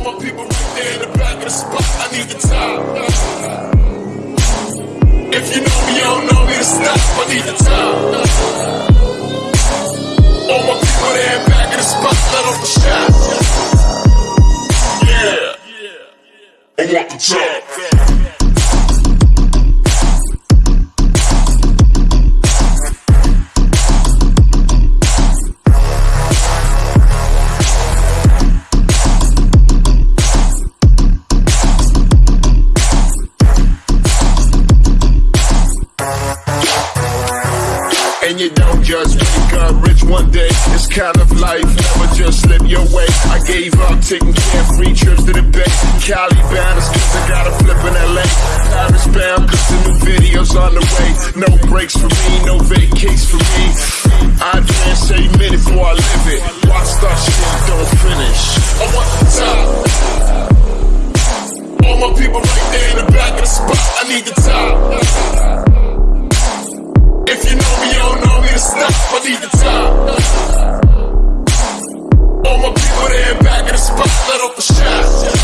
All my people right there in the back of the spot, I need the top. If you know me, you don't know me to stop, I need the top. All my people there in back of the spot, let off the shot. Yeah. I want the top. you don't just wake up rich one day. It's kind of life never just slip your way. I gave up taking care free trips to the bay. Cali bound, cause I gotta flip in LA. Paris bound, cause the new video's on the way. No breaks for me, no vacates for me. I dance say minute before I live it. Watch that shit, don't finish. I want the top. All my people right there in the back of the spot. I need the top. this I need the top. All my people there back in the spot, let off a shot.